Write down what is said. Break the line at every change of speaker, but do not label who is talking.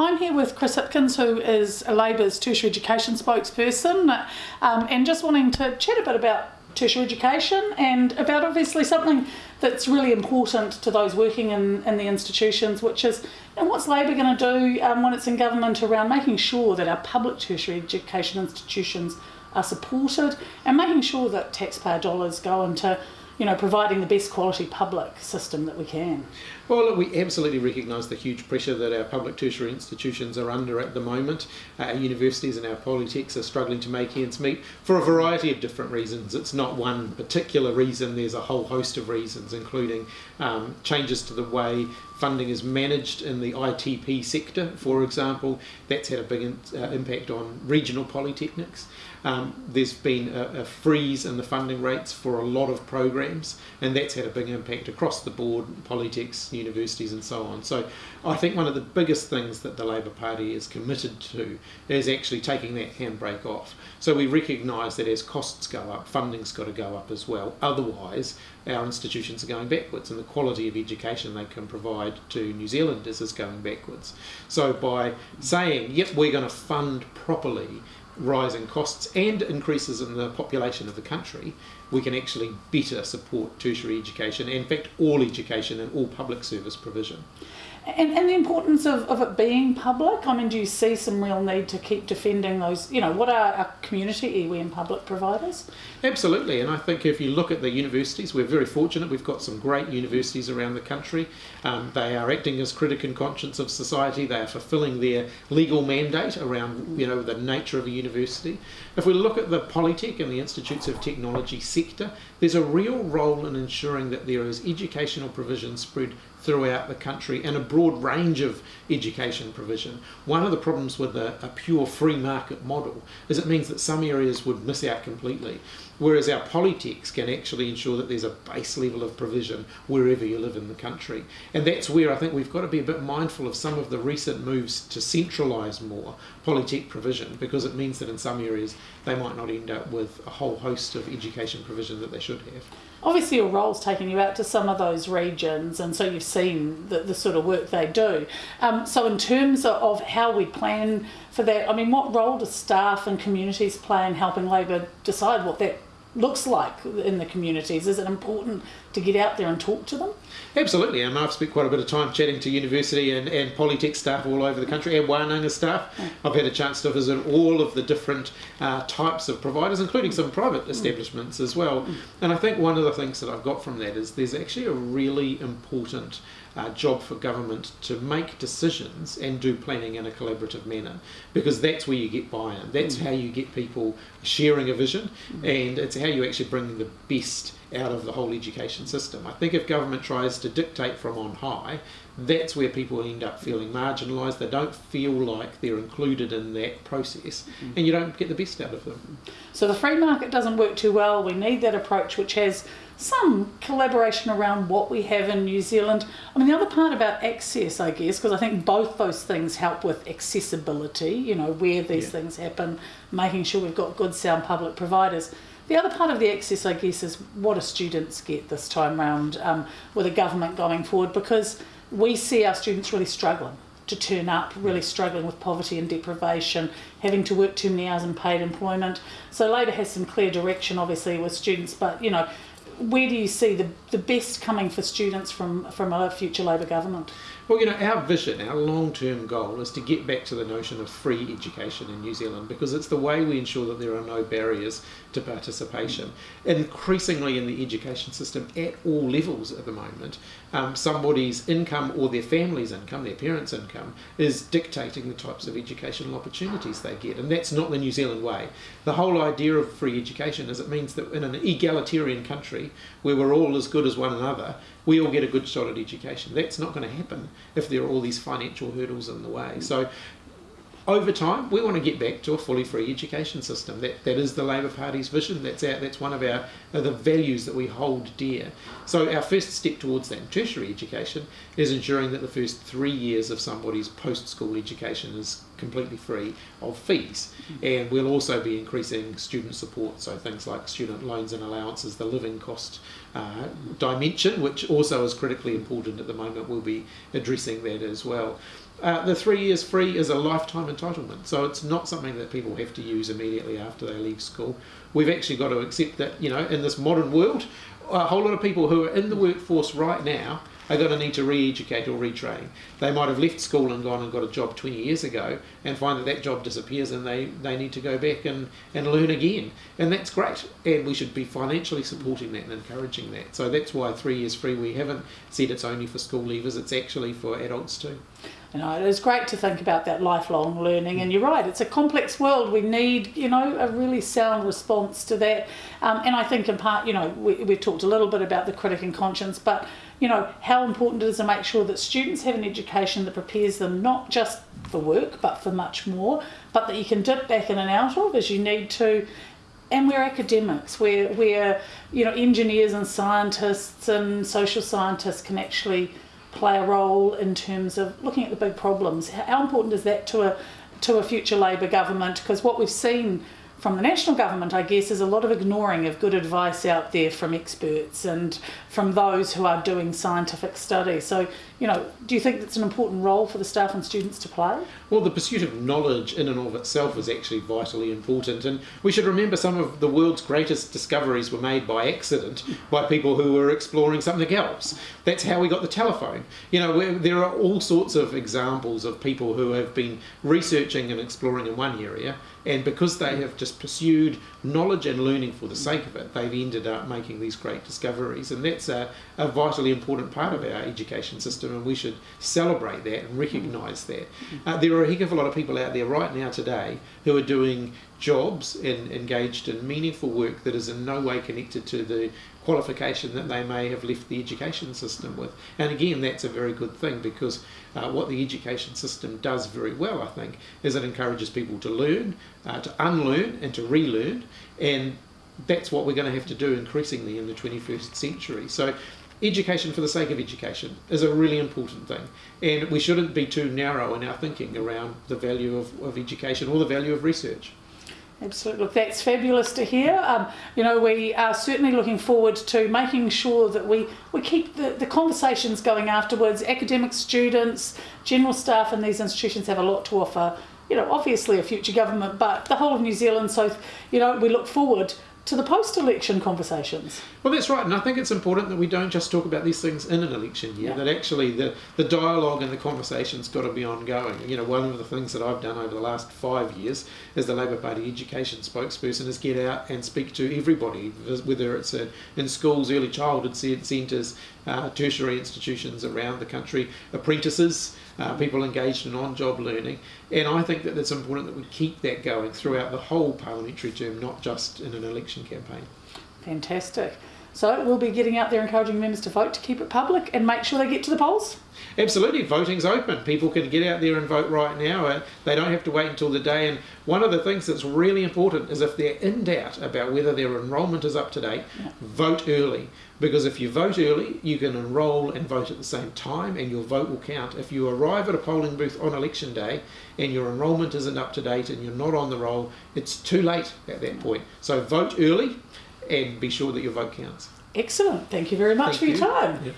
I'm here with Chris Hipkins, who is Labor's tertiary education spokesperson, um, and just wanting to chat a bit about tertiary education and about obviously something that's really important to those working in, in the institutions, which is you know, what's Labor going to do um, when it's in government around making sure that our public tertiary education institutions are supported and making sure that taxpayer dollars go into you know, providing the best quality public system that we can.
Well, we absolutely recognise the huge pressure that our public tertiary institutions are under at the moment. Uh, our universities and our polytechs are struggling to make ends meet for a variety of different reasons. It's not one particular reason, there's a whole host of reasons, including um, changes to the way funding is managed in the ITP sector, for example. That's had a big in, uh, impact on regional polytechnics. Um, there's been a, a, freeze in the funding rates for a lot of programs, and that's had a big impact across the board, polytechs, universities, and so on. So I think one of the biggest things that the Labour Party is committed to is actually taking that handbrake off. So we recognise that as costs go up, funding's got to go up as well. Otherwise, our institutions are going backwards, and the quality of education they can provide to New Zealanders is going backwards. So by saying, yep, we're going to fund properly rising costs and increases in the population of the country, we can actually better support tertiary education, in fact all education and all public service provision.
And, and the importance of, of it being public, I mean, do you see some real need to keep defending those, you know, what are our community and public providers?
Absolutely, and I think if you look at the universities, we're very fortunate. We've got some great universities around the country. Um, they are acting as critic and conscience of society. They are fulfilling their legal mandate around, you know, the nature of a university. If we look at the Polytech and the Institutes of Technology sector, there's a real role in ensuring that there is educational provision spread throughout the country and a broad range of education provision. One of the problems with a, a, pure free market model is it means that some areas would miss out completely, whereas our polytechs can actually ensure that there's a base level of provision wherever you live in the country. And that's where I think we've got to be a bit mindful of some of the recent moves to centralise more polytech provision because it means that in some areas they might not end up with a whole host of education provision that they should have.
Obviously your role's taken you out to some of those regions and so you've seen the, the sort of work they do. Um, so in terms of how we plan for that, I mean what role does staff and communities play in helping Labor decide what that looks like in the communities? Is it important to get out there and talk to them?
Absolutely, and I've spent quite a bit of time chatting to university and, and polytech staff all over the country and Wananga staff. Mm. I've had a chance to visit all of the different uh, types of providers, including some private mm. establishments as well. Mm. And I think one of the things that I've got from that is there's actually a really important uh, job for government to make decisions and do planning in a collaborative manner because that's where you get buy-in. That's mm. how you get people sharing a vision mm. and it's how you actually bring the best out of the whole education system. I think if government tries to dictate from on high, that's where people end up feeling marginalised. They don't feel like they're included in that process, mm. and you don't get the best out of them.
So the free market doesn't work too well. We need that approach which has some collaboration around what we have in New Zealand. I mean, the other part about access, I guess, because I think both those things help with accessibility, you know, where these yeah. things happen, making sure we've got good sound public providers. The other part of the access, I guess, is what do students get this time round um, with the government going forward, because we see our students really struggling to turn up, really struggling with poverty and deprivation, having to work too many hours in paid employment. So Labor has some clear direction, obviously, with students, but you know, where do you see the, the best coming for students from, from a future Labor government?
Well, you know, our vision, our long-term goal is to get back to the notion of free education in New Zealand because it's the way we ensure that there are no barriers to participation. Increasingly in the education system at all levels at the moment, um, somebody's income or their family's income, their parents' income, is dictating the types of educational opportunities they get. And that's not the New Zealand way. The whole idea of free education is it means that in an egalitarian country where we're all as good as one another, we all get a good shot at education. That's not going to happen if there are all these financial hurdles in the way. So over time, we want to get back to a fully free education system. That that is the Labor Party's vision. That's our, that's one of our uh, the values that we hold dear. So our first step towards that tertiary education is ensuring that the first three years of somebody's post-school education is completely free of fees. And we'll also be increasing student support, so things like student loans and allowances, the living cost uh, dimension, which also is critically important at the moment. We'll be addressing that as well. Uh, the three years free is a lifetime entitlement, so it's not something that people have to use immediately after they leave school. We've actually got to accept that, you know, in this modern world, a whole lot of people who are in the workforce right now are going to need to re-educate or retrain. They might have left school and gone and got a job 20 years ago and find that that job disappears and they, they need to go back and, and learn again. And that's great. And we should be financially supporting that and encouraging that. So that's why three years free, we haven't said it's only for school leavers, it's actually for adults too.
You know, it's great to think about that lifelong learning, and you're right, it's a complex world. We need, you know, a really sound response to that. Um, and I think, in part, you know, we, we've talked a little bit about the critic and conscience, but, you know, how important it is to make sure that students have an education that prepares them not just for work, but for much more, but that you can dip back in and out of as you need to and we're academics we're, we're you know engineers and scientists and social scientists can actually play a role in terms of looking at the big problems. How important is that to a to a future Labor government? Because what we've seen from the national government, I guess, is a lot of ignoring of good advice out there from experts and from those who are doing scientific study. So, you know, do you think that's an important role for the staff and students to play?
Well, the pursuit of knowledge in and of itself is actually vitally important, and we should remember some of the world's greatest discoveries were made by accident by people who were exploring something else. That's how we got the telephone. You know, there are all sorts of examples of people who have been researching and exploring in one area and because they have just pursued knowledge and learning for the sake of it, they've ended up making these great discoveries. And that's a, a vitally important part of our education system, and we should celebrate that and recognise that. Uh, there are a heck of a lot of people out there right now today who are doing jobs and engaged in meaningful work that is in no way connected to the qualification that they may have left the education system with. And again, that's a very good thing because uh, what the education system does very well, I think, is it encourages people to learn, uh, to unlearn, and to relearn. And that's what we're going to have to do increasingly in the 21st century. So education for the sake of education is a really important thing. And we shouldn't be too narrow in our thinking around the value of, of education or the value of research.
Absolutely. Look, that's fabulous to hear. Um, you know, we are certainly looking forward to making sure that we, we keep the, the conversations going afterwards. Academic students, general staff in these institutions have a lot to offer. You know, obviously a future government, but the whole of New Zealand. So, you know, we look forward to the post-election conversations.
Well, that's right, and I think it's important that we don't just talk about these things in an election year. Yeah. That actually the the dialogue and the conversation's got to be ongoing. You know, one of the things that I've done over the last five years as the Labor Party education spokesperson is get out and speak to everybody, whether it's in schools, early childhood centres, uh, tertiary institutions around the country, apprentices, uh, people engaged in on-job learning, and I think that it's important that we keep that going throughout the whole parliamentary term, not just in an election campaign.
Fantastic. So we'll be getting out there encouraging members to vote to keep it public and make sure they get to the polls.
Absolutely, voting's open. People can get out there and vote right now. Uh, they don't have to wait until the day. And one of the things that's really important is if they're in doubt about whether their enrolment is up to date, yeah. vote early. Because if you vote early, you can enrol and vote at the same time, and your vote will count. If you arrive at a polling booth on election day and your enrolment isn't up to date and you're not on the roll, it's too late at that point. So vote early and be sure that your vote counts.
Excellent. Thank you very much Thank for your you. time.